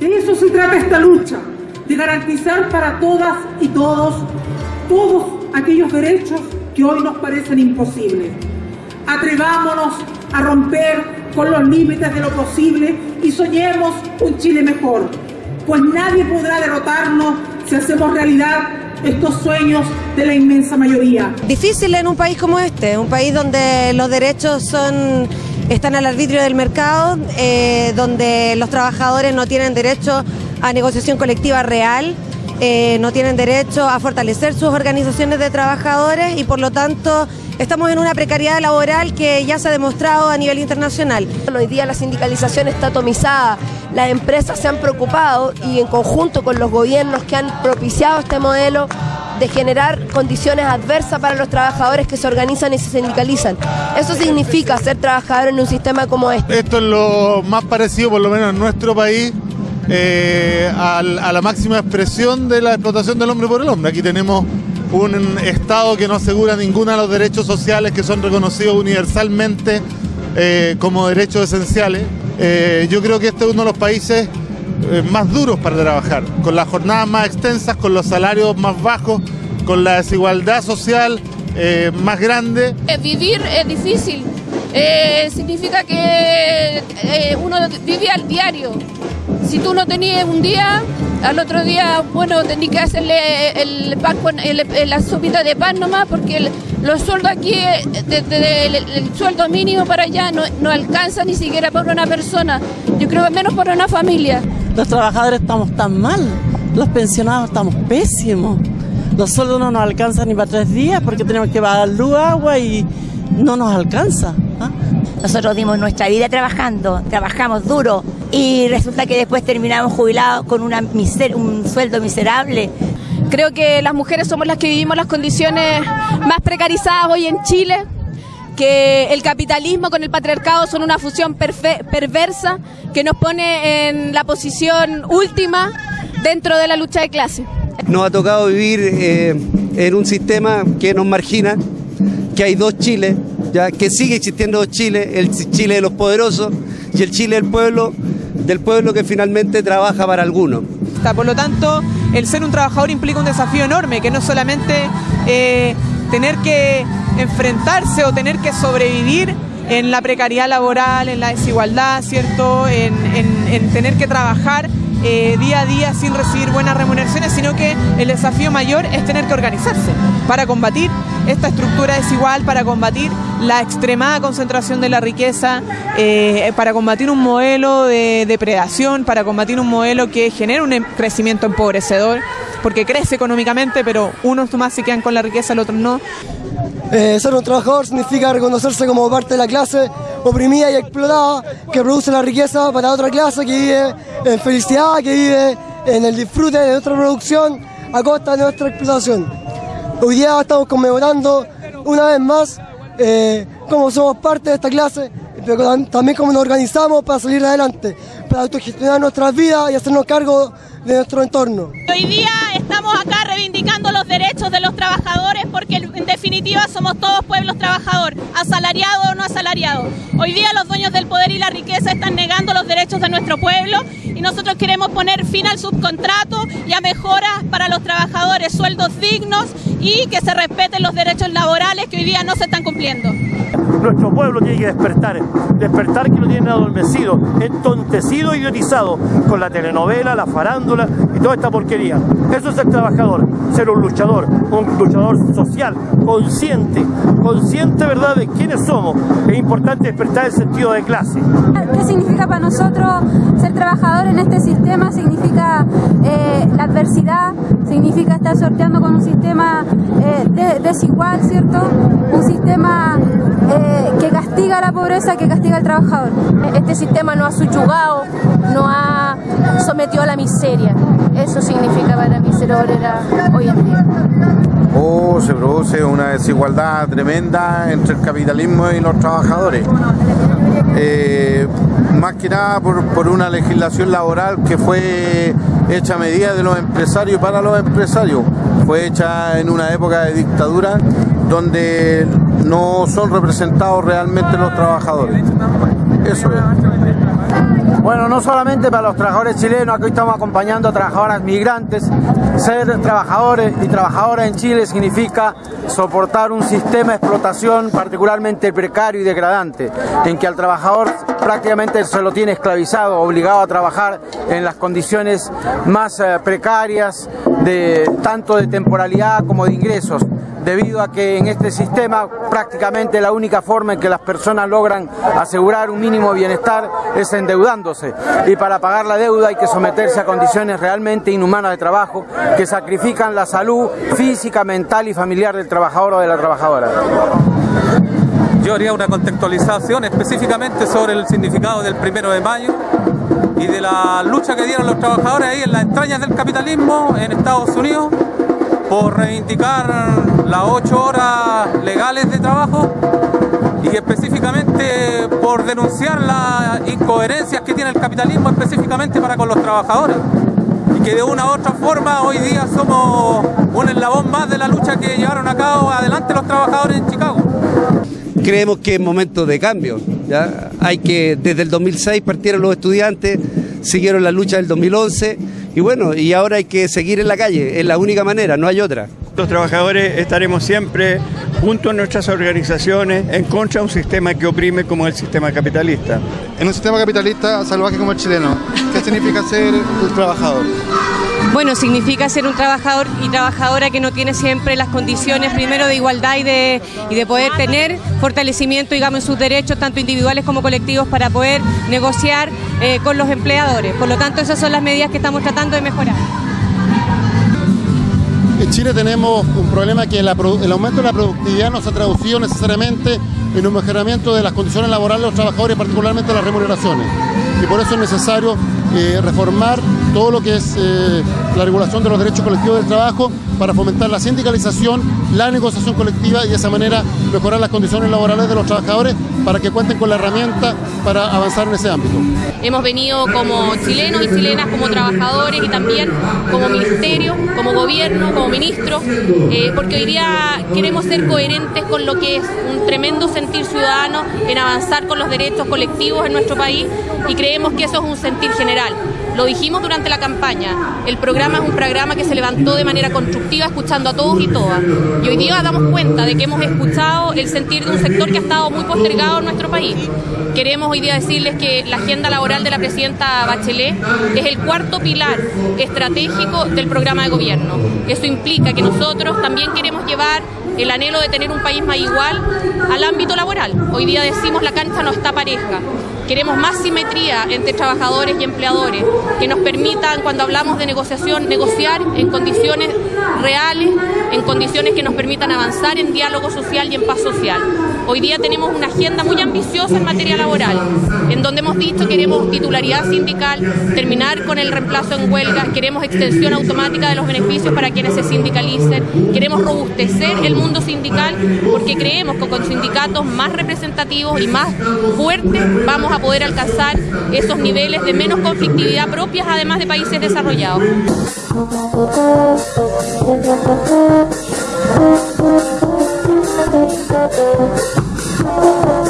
De eso se trata esta lucha, de garantizar para todas y todos todos aquellos derechos que hoy nos parecen imposibles. Atrevámonos a romper con los límites de lo posible y soñemos un Chile mejor, pues nadie podrá derrotarnos si hacemos realidad estos sueños de la inmensa mayoría. Difícil en un país como este, un país donde los derechos son están al arbitrio del mercado, eh, donde los trabajadores no tienen derecho a negociación colectiva real, eh, no tienen derecho a fortalecer sus organizaciones de trabajadores y por lo tanto estamos en una precariedad laboral que ya se ha demostrado a nivel internacional. Hoy día la sindicalización está atomizada, las empresas se han preocupado y en conjunto con los gobiernos que han propiciado este modelo de generar condiciones adversas para los trabajadores que se organizan y se sindicalizan. Eso significa ser trabajador en un sistema como este. Esto es lo más parecido, por lo menos en nuestro país, eh, a, la máxima expresión de la explotación del hombre por el hombre. Aquí tenemos un Estado que no asegura ninguno de los derechos sociales que son reconocidos universalmente eh, como derechos esenciales. Eh, yo creo que este es uno de los países más duros para trabajar, con las jornadas más extensas, con los salarios más bajos, con la desigualdad social más grande. Vivir es difícil, significa que uno vive al diario, si tú no tenías un día, al otro día, bueno, tenías que hacerle el pan la sopita de pan nomás, porque los sueldos aquí, desde el, sueldo mínimo para allá, no, no alcanza ni siquiera por una persona. Yo creo que menos por una familia. Los trabajadores estamos tan mal, los pensionados estamos pésimos. Los sueldos no nos alcanzan ni para tres días porque tenemos que pagar luz, agua y no nos alcanza. ¿ah? Nosotros dimos nuestra vida trabajando, trabajamos duro y resulta que después terminamos jubilados con una un sueldo miserable. Creo que las mujeres somos las que vivimos las condiciones más precarizadas hoy en Chile, que el capitalismo con el patriarcado son una fusión perversa que nos pone en la posición última dentro de la lucha de clase. Nos ha tocado vivir eh, en un sistema que nos margina, que hay dos Chiles, ya que sigue existiendo dos Chiles, el Chile de los poderosos y el Chile del pueblo del pueblo que finalmente trabaja para algunos. Por lo tanto, el ser un trabajador implica un desafío enorme, que no solamente eh, tener que enfrentarse o tener que sobrevivir en la precariedad laboral, en la desigualdad, ¿cierto? En, en tener que trabajar eh, día a día sin recibir buenas remuneraciones, sino que el desafío mayor es tener que organizarse para combatir esta estructura desigual, para combatir la extremada concentración de la riqueza, eh, para combatir un modelo de depredación, para combatir un modelo que genera un crecimiento empobrecedor, porque crece económicamente, pero unos más se quedan con la riqueza, el otro no. Eh, ser un trabajador significa reconocerse como parte de la clase oprimida y explotada que produce la riqueza para otra clase que vive en felicidad, que vive en el disfrute de nuestra producción a costa de nuestra explotación. Hoy día estamos conmemorando una vez más eh, cómo somos parte de esta clase, pero también cómo nos organizamos para salir adelante, para autogestionar nuestras vidas y hacernos cargo de nuestro entorno. Hoy día estamos acá reivindicando los derechos de los trabajadores porque en definitiva somos todos pueblos trabajadores, asalariados o no asalariados. Hoy día los dueños del poder y la riqueza están negando los derechos de nuestro pueblo y nosotros queremos poner fin al subcontrato y a mejoras para los trabajadores, sueldos dignos y que se respeten los derechos laborales que hoy día no se están cumpliendo. Nuestro pueblo tiene que despertar, despertar que lo tienen adormecido, entontecido, idiotizado con la telenovela, la farándula y toda esta porquería. Eso es el trabajador, ser un luchador, un luchador social, consciente, consciente, ¿verdad?, de quiénes somos. Es importante despertar el sentido de clase. ¿Qué significa para nosotros ser trabajador en este sistema? Significa eh, la adversidad, significa estar sorteando con un sistema eh, desigual, ¿cierto? Un sistema eh, que castiga la pobreza, que castiga al trabajador. Este sistema nos ha subyugado, nos ha sometido a la miseria. Eso significa para mí ser obrera hoy en día. Oh, se produce una desigualdad tremenda entre el capitalismo y los trabajadores. Eh, más que nada por, por, una legislación laboral que fue hecha a medida de los empresarios para los empresarios. Fue hecha en una época de dictadura donde no son representados realmente los trabajadores. Eso es. Bueno, no solamente para los trabajadores chilenos, hoy estamos acompañando a trabajadoras migrantes. Ser trabajadores y trabajadoras en Chile significa soportar un sistema de explotación particularmente precario y degradante, en que al trabajador prácticamente se lo tiene esclavizado, obligado a trabajar en las condiciones más eh, precarias, tanto de temporalidad como de ingresos debido a que en este sistema prácticamente la única forma en que las personas logran asegurar un mínimo bienestar es endeudándose y para pagar la deuda hay que someterse a condiciones realmente inhumanas de trabajo que sacrifican la salud física, mental y familiar del trabajador o de la trabajadora. Yo haría una contextualización específicamente sobre el significado del primero de mayo y de la lucha que dieron los trabajadores ahí en las entrañas del capitalismo en Estados Unidos por reivindicar las ocho horas legales de trabajo y específicamente por denunciar las incoherencias que tiene el capitalismo específicamente para con los trabajadores y que de una u otra forma hoy día somos un eslabón más de la lucha que llevaron a cabo adelante los trabajadores en Chicago. Creemos que es momento de cambio. ¿ya? Hay que, desde el 2006 partieron los estudiantes, siguieron la lucha del 2011 y bueno, y ahora hay que seguir en la calle, es la única manera, no hay otra. Los trabajadores estaremos siempre junto a nuestras organizaciones en contra de un sistema que oprime como el sistema capitalista. En un sistema capitalista salvaje como el chileno, ¿qué significa ser un trabajador? Bueno, significa ser un trabajador y trabajadora que no tiene siempre las condiciones primero de igualdad y de, y de poder tener fortalecimiento, digamos, en sus derechos, tanto individuales como colectivos, para poder negociar eh, con los empleadores. Por lo tanto, esas son las medidas que estamos tratando de mejorar. En Chile tenemos un problema que el aumento de la productividad no se ha traducido necesariamente en un mejoramiento de las condiciones laborales de los trabajadores, particularmente las remuneraciones. Y por eso es necesario reformar todo lo que es eh, la regulación de los derechos colectivos del trabajo para fomentar la sindicalización, la negociación colectiva y de esa manera mejorar las condiciones laborales de los trabajadores para que cuenten con la herramienta para avanzar en ese ámbito. Hemos venido como chilenos y chilenas, como trabajadores y también como ministerio, como gobierno, como ministro, eh, porque hoy día queremos ser coherentes con lo que es un tremendo sentir ciudadano en avanzar con los derechos colectivos en nuestro país y creemos que eso es un sentir general. Lo dijimos durante la campaña, el programa es un programa que se levantó de manera constructiva escuchando a todos y todas. Y hoy día damos cuenta de que hemos escuchado el sentir de un sector que ha estado muy postergado en nuestro país. Queremos hoy día decirles que la agenda laboral de la presidenta Bachelet es el cuarto pilar estratégico del programa de gobierno. Eso implica que nosotros también queremos llevar el anhelo de tener un país más igual al ámbito laboral. Hoy día decimos la cancha no está pareja. Queremos más simetría entre trabajadores y empleadores, que nos permitan, cuando hablamos de negociación, negociar en condiciones reales, en condiciones que nos permitan avanzar en diálogo social y en paz social. Hoy día tenemos una agenda muy ambiciosa en materia laboral, en donde hemos dicho que queremos titularidad sindical, terminar con el reemplazo en huelga, queremos extensión automática de los beneficios para quienes se sindicalicen, queremos robustecer el mundo sindical porque creemos que con sindicatos más representativos y más fuertes vamos a poder alcanzar esos niveles de menos conflictividad propias además de países desarrollados. Thank you.